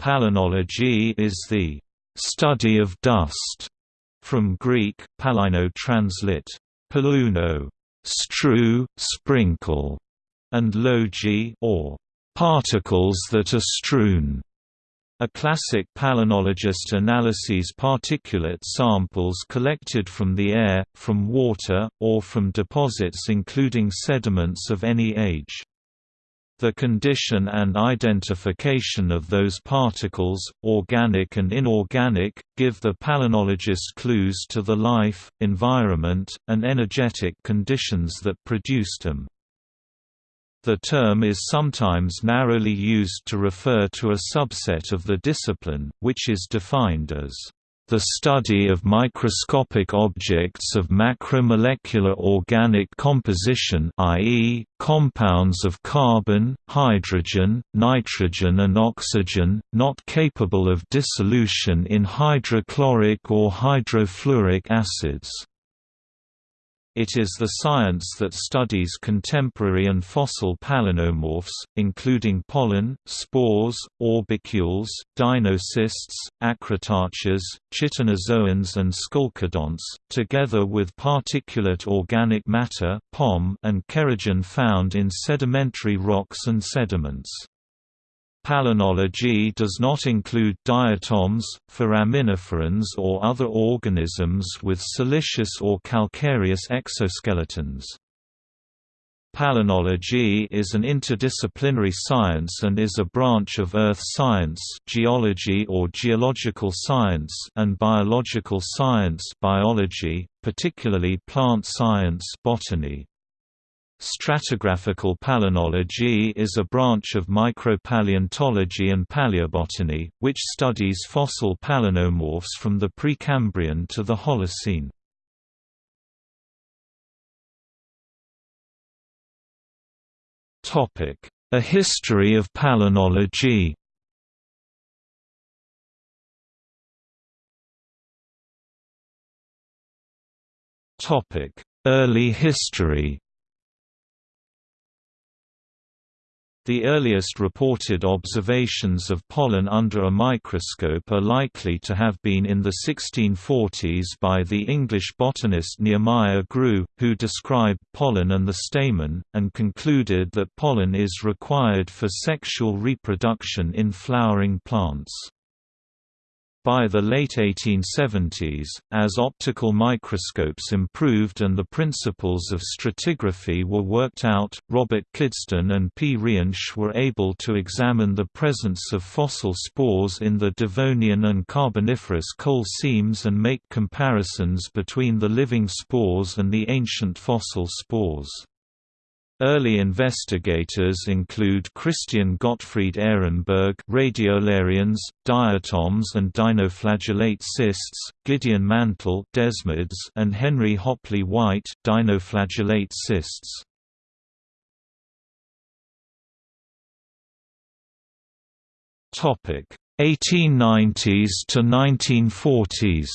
Palynology is the study of dust, from Greek, palino translit, paluno, strew, sprinkle, and logi or particles that are strewn. A classic palynologist analyses particulate samples collected from the air, from water, or from deposits including sediments of any age. The condition and identification of those particles, organic and inorganic, give the palynologist clues to the life, environment, and energetic conditions that produced them. The term is sometimes narrowly used to refer to a subset of the discipline, which is defined as the study of microscopic objects of macromolecular organic composition i.e., compounds of carbon, hydrogen, nitrogen and oxygen, not capable of dissolution in hydrochloric or hydrofluoric acids. It is the science that studies contemporary and fossil palynomorphs, including pollen, spores, orbicules, dinocysts, acritarchs, chitinozoans and scolecodonts, together with particulate organic matter and kerogen found in sedimentary rocks and sediments. Palynology does not include diatoms, foraminiferans or other organisms with siliceous or calcareous exoskeletons. Palynology is an interdisciplinary science and is a branch of earth science geology or geological science and biological science biology, particularly plant science botany. Stratigraphical palynology is a branch of micropaleontology and paleobotany, which studies fossil palynomorphs from the Precambrian to the Holocene. A history of palynology Early history The earliest reported observations of pollen under a microscope are likely to have been in the 1640s by the English botanist Nehemiah Grew, who described pollen and the stamen, and concluded that pollen is required for sexual reproduction in flowering plants. By the late 1870s, as optical microscopes improved and the principles of stratigraphy were worked out, Robert Kidston and P. Reinsch were able to examine the presence of fossil spores in the Devonian and Carboniferous coal seams and make comparisons between the living spores and the ancient fossil spores. Early investigators include Christian Gottfried Ehrenberg radiolarians, diatoms and dinoflagellate cysts, Gideon Mantell desmids and Henry Hopley White dinoflagellate cysts. Topic 1890s to 1940s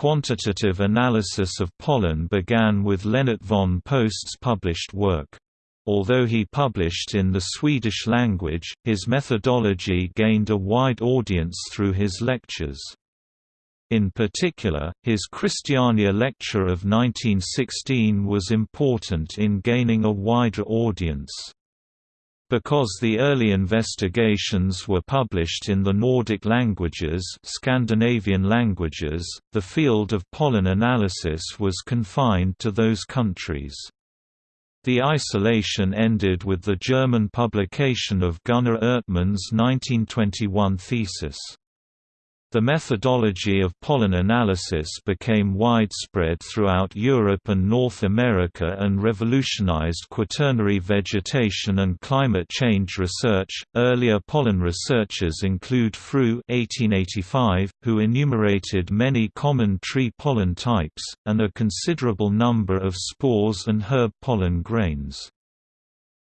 Quantitative analysis of pollen began with Lennart von Post's published work. Although he published in the Swedish language, his methodology gained a wide audience through his lectures. In particular, his Christiania lecture of 1916 was important in gaining a wider audience. Because the early investigations were published in the Nordic languages Scandinavian languages, the field of pollen analysis was confined to those countries. The isolation ended with the German publication of Gunnar Erdtman's 1921 thesis. The methodology of pollen analysis became widespread throughout Europe and North America and revolutionized quaternary vegetation and climate change research. Earlier pollen researchers include Früh (1885), who enumerated many common tree pollen types and a considerable number of spores and herb pollen grains.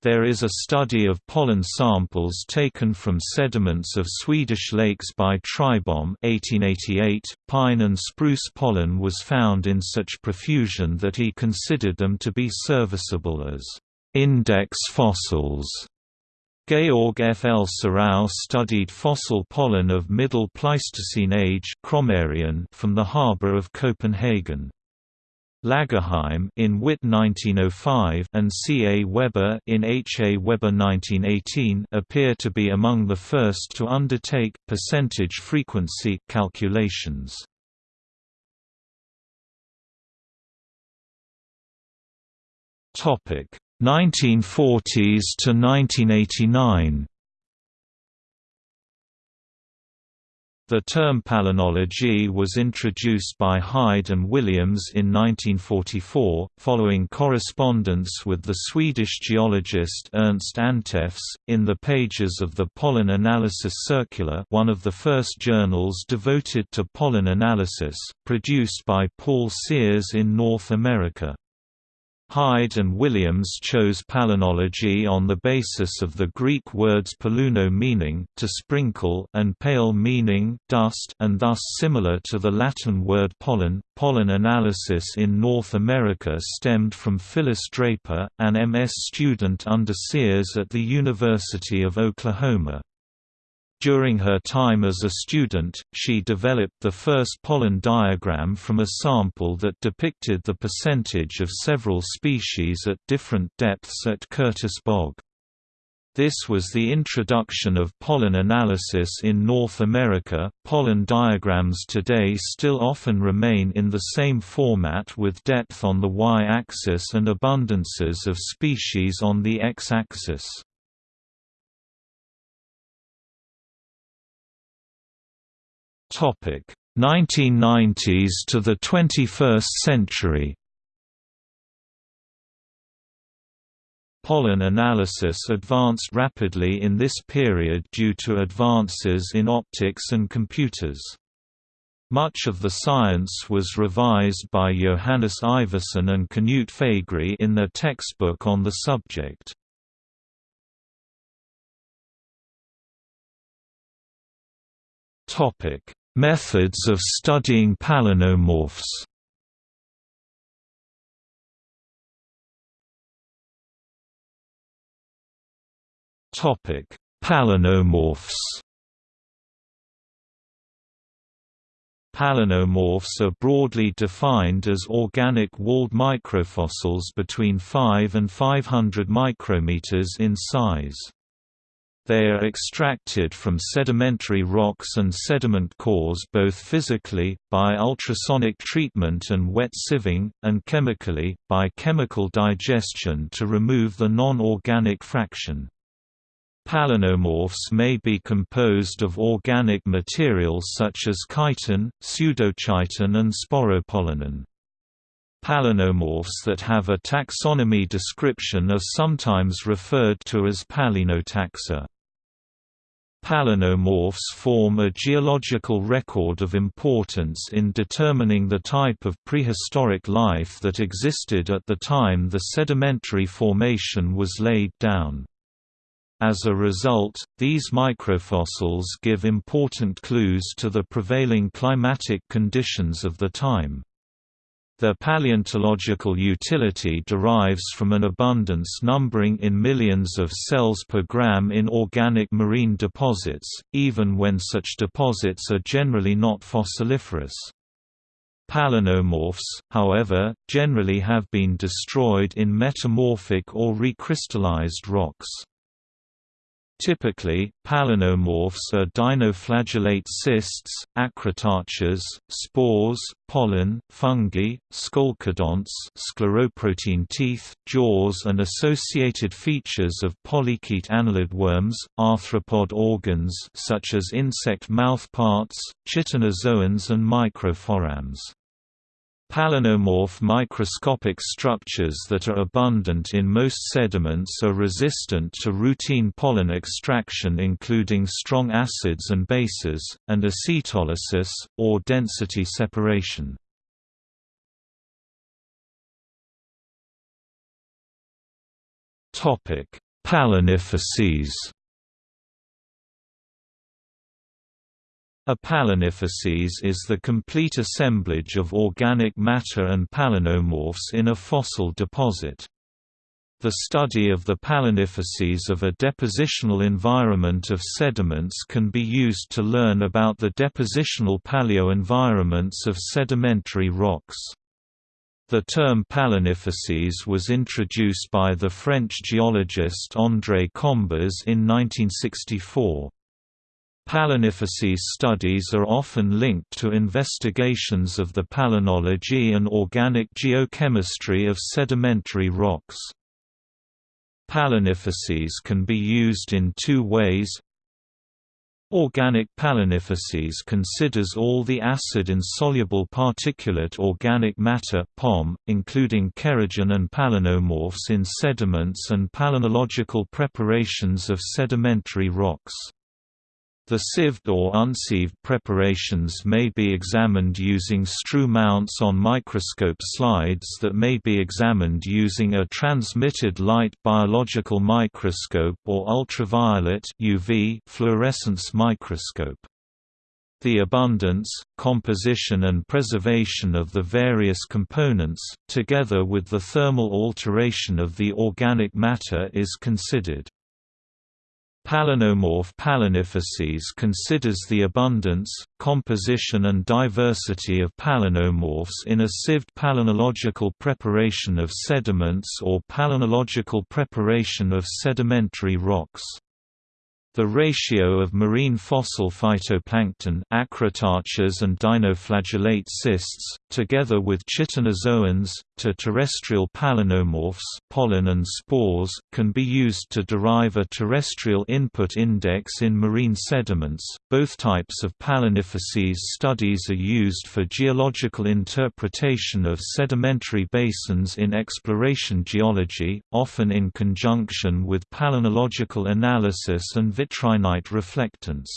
There is a study of pollen samples taken from sediments of Swedish lakes by Trybom 1888. .Pine and spruce pollen was found in such profusion that he considered them to be serviceable as index fossils. Georg F. L. Sarauw studied fossil pollen of Middle Pleistocene age from the harbour of Copenhagen. Lagerheim in Witte 1905 and C. A. Weber in H. A. Weber 1918 appear to be among the first to undertake percentage frequency calculations. Topic 1940s to 1989 The term palynology was introduced by Hyde and Williams in 1944, following correspondence with the Swedish geologist Ernst Antevs, in the pages of the Pollen Analysis Circular one of the first journals devoted to pollen analysis, produced by Paul Sears in North America. Hyde and Williams chose palynology on the basis of the Greek words paluno meaning to sprinkle and pale meaning dust and thus similar to the Latin word pollen. Pollen analysis in North America stemmed from Phyllis Draper, an MS student under Sears at the University of Oklahoma. During her time as a student, she developed the first pollen diagram from a sample that depicted the percentage of several species at different depths at Curtis Bog. This was the introduction of pollen analysis in North America. Pollen diagrams today still often remain in the same format with depth on the y axis and abundances of species on the x axis. Topic 1990s to the 21st century. Pollen analysis advanced rapidly in this period due to advances in optics and computers. Much of the science was revised by Johannes Iversen and Knut Fægri in their textbook on the subject. Methods of studying palynomorphs. Topic: Palynomorphs. Palynomorphs are broadly defined as organic walled microfossils between 5 and 500 micrometers in size. They are extracted from sedimentary rocks and sediment cores both physically, by ultrasonic treatment and wet sieving, and chemically, by chemical digestion to remove the non-organic fraction. Palynomorphs may be composed of organic materials such as chitin, pseudochitin and sporopollenin. Palynomorphs that have a taxonomy description are sometimes referred to as palynotaxa. Palynomorphs form a geological record of importance in determining the type of prehistoric life that existed at the time the sedimentary formation was laid down. As a result, these microfossils give important clues to the prevailing climatic conditions of the time. Their paleontological utility derives from an abundance numbering in millions of cells per gram in organic marine deposits, even when such deposits are generally not fossiliferous. Palynomorphs, however, generally have been destroyed in metamorphic or recrystallized rocks. Typically, palynomorphs are dinoflagellate cysts, acritarchs, spores, pollen, fungi, scolecodonts scleroprotein teeth, jaws and associated features of polychaete annelid worms, arthropod organs such as insect mouthparts, chitinozoans and microforams. Palynomorph microscopic structures that are abundant in most sediments are resistant to routine pollen extraction including strong acids and bases, and acetolysis, or density separation. Palynofacies A palynofacies is the complete assemblage of organic matter and palynomorphs in a fossil deposit. The study of the palynofacies of a depositional environment of sediments can be used to learn about the depositional paleoenvironments of sedimentary rocks. The term palynofacies was introduced by the French geologist André Combaz in 1964. Palynofacies studies are often linked to investigations of the palynology and organic geochemistry of sedimentary rocks. Palynofacies can be used in two ways. Organic palynofacies considers all the acid-insoluble particulate organic matter POM, including kerogen and palynomorphs in sediments and palynological preparations of sedimentary rocks. The sieved or unsieved preparations may be examined using strew mounts on microscope slides that may be examined using a transmitted light biological microscope or ultraviolet UV fluorescence microscope. The abundance, composition and preservation of the various components, together with the thermal alteration of the organic matter is considered. Palynomorph palynofacies considers the abundance, composition and diversity of palynomorphs in a sieved palynological preparation of sediments or palynological preparation of sedimentary rocks. The ratio of marine fossil phytoplankton acritarchs and dinoflagellate cysts, together with chitinozoans, terrestrial palynomorphs pollen and spores, can be used to derive a terrestrial input index in marine sediments. Both types of palynofacies studies are used for geological interpretation of sedimentary basins in exploration geology, often in conjunction with palynological analysis and vitrinite reflectance.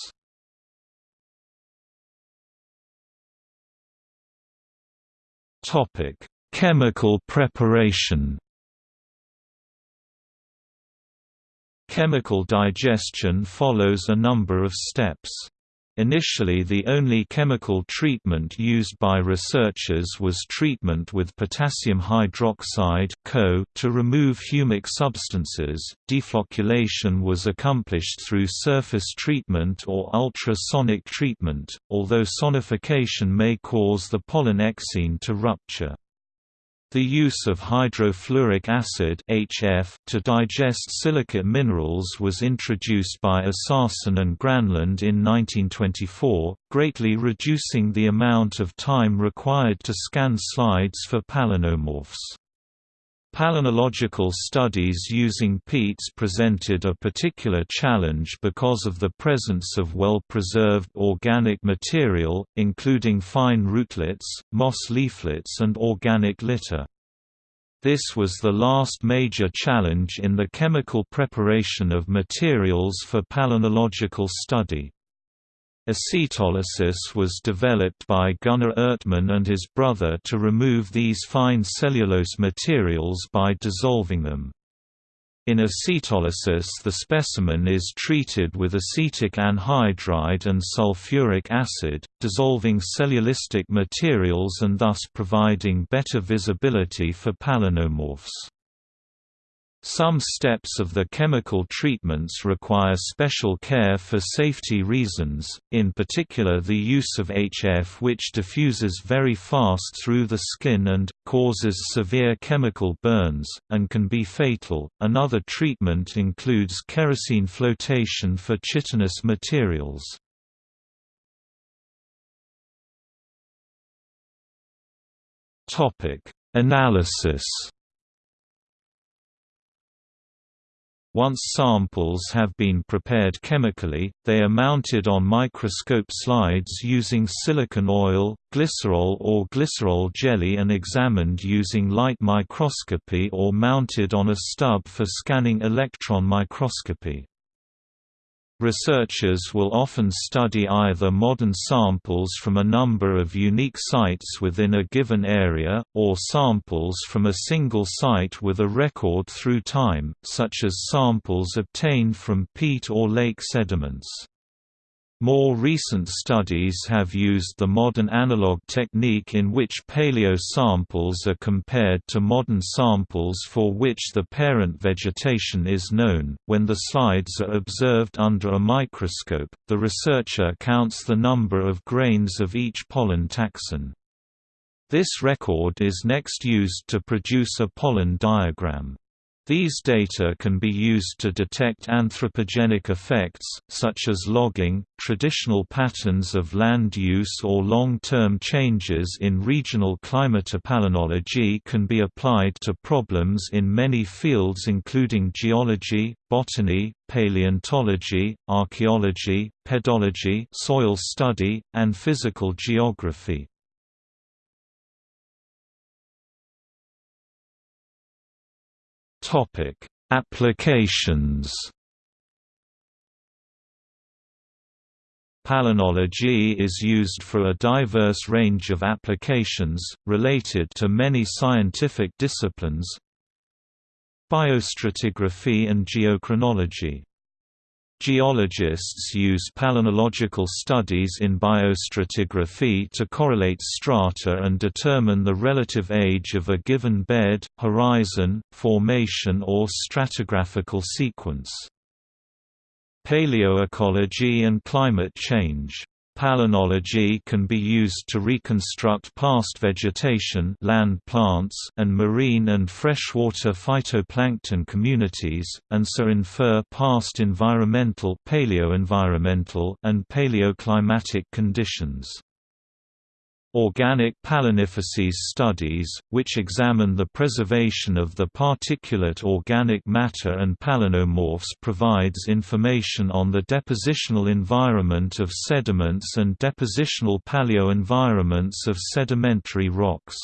Topic: Chemical preparation. Chemical digestion follows a number of steps. Initially the only chemical treatment used by researchers was treatment with potassium hydroxide (CO) to remove humic substances. Deflocculation was accomplished through surface treatment or ultrasonic treatment, although sonification may cause the pollen exine to rupture. The use of hydrofluoric acid HF to digest silicate minerals was introduced by Assarson and Granlund in 1924, greatly reducing the amount of time required to scan slides for palynomorphs. Palynological studies using peats presented a particular challenge because of the presence of well-preserved organic material, including fine rootlets, moss leaflets and organic litter. This was the last major challenge in the chemical preparation of materials for palynological study. Acetylolysis was developed by Gunnar Erdtman and his brother to remove these fine cellulose materials by dissolving them. In acetolysis the specimen is treated with acetic anhydride and sulfuric acid, dissolving cellulistic materials and thus providing better visibility for palynomorphs. Some steps of the chemical treatments require special care for safety reasons, in particular the use of HF which diffuses very fast through the skin and, causes severe chemical burns, and can be fatal. Another treatment includes kerosene flotation for chitinous materials. Topic: Analysis Once samples have been prepared chemically, they are mounted on microscope slides using silicon oil, glycerol or glycerol jelly and examined using light microscopy or mounted on a stub for scanning electron microscopy. Researchers will often study either modern samples from a number of unique sites within a given area, or samples from a single site with a record through time, such as samples obtained from peat or lake sediments. More recent studies have used the modern analog technique in which paleo samples are compared to modern samples for which the parent vegetation is known. When the slides are observed under a microscope, the researcher counts the number of grains of each pollen taxon. This record is next used to produce a pollen diagram. These data can be used to detect anthropogenic effects, such as logging, traditional patterns of land use or long-term changes in regional climatopalenology can be applied to problems in many fields including geology, botany, paleontology, archaeology, pedology soil study, and physical geography. Topic: Applications. Palynology is used for a diverse range of applications, related to many scientific disciplines Biostratigraphy and geochronology Geologists use palynological studies in biostratigraphy to correlate strata and determine the relative age of a given bed, horizon, formation or stratigraphical sequence. Paleoecology and climate change Palynology can be used to reconstruct past vegetation land plants and marine and freshwater phytoplankton communities, and so infer past environmental paleoenvironmental and paleoclimatic conditions. Organic palynofacies studies, which examine the preservation of the particulate organic matter and palynomorphs provides information on the depositional environment of sediments and depositional paleoenvironments of sedimentary rocks.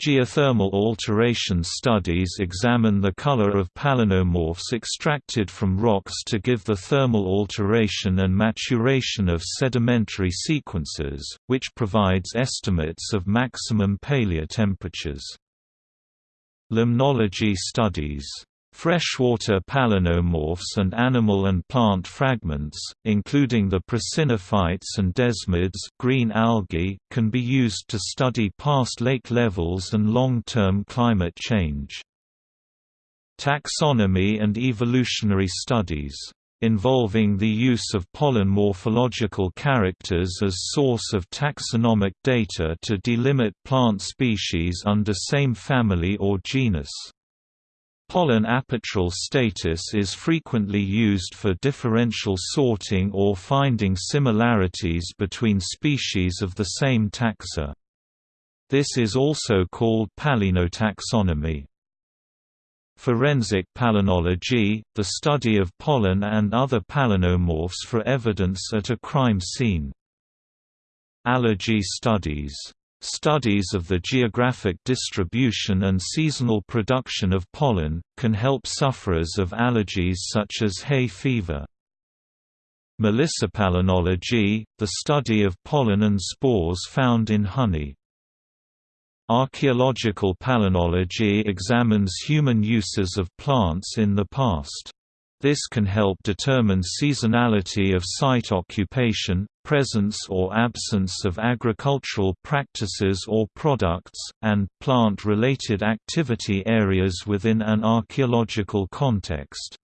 Geothermal alteration studies examine the color of palynomorphs extracted from rocks to give the thermal alteration and maturation of sedimentary sequences, which provides estimates of maximum paleotemperatures. Limnology studies Freshwater palynomorphs and animal and plant fragments, including the prasinophytes and desmids green algae, can be used to study past lake levels and long-term climate change. Taxonomy and evolutionary studies involving the use of pollen morphological characters as source of taxonomic data to delimit plant species under same family or genus. Pollen apertural status is frequently used for differential sorting or finding similarities between species of the same taxa. This is also called palynotaxonomy. Forensic palynology, the study of pollen and other palynomorphs for evidence at a crime scene. Allergy studies Studies of the geographic distribution and seasonal production of pollen, can help sufferers of allergies such as hay fever. Melissopalynology, the study of pollen and spores found in honey. Archaeological palynology examines human uses of plants in the past. This can help determine seasonality of site occupation, presence or absence of agricultural practices or products, and plant-related activity areas within an archaeological context.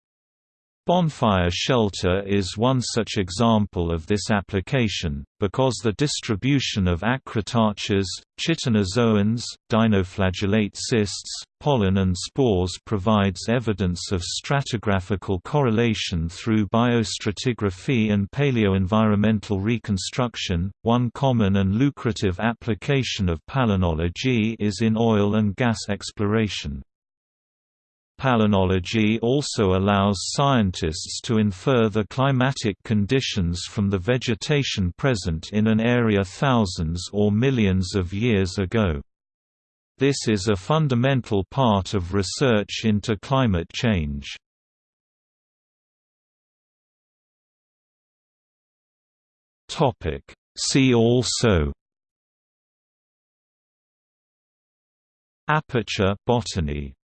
Bonfire shelter is one such example of this application, because the distribution of acritarchs, chitinozoans, dinoflagellate cysts, pollen and spores provides evidence of stratigraphical correlation through biostratigraphy and paleoenvironmental reconstruction. One common and lucrative application of palynology is in oil and gas exploration. Palynology also allows scientists to infer the climatic conditions from the vegetation present in an area thousands or millions of years ago. This is a fundamental part of research into climate change. See also Aperture botany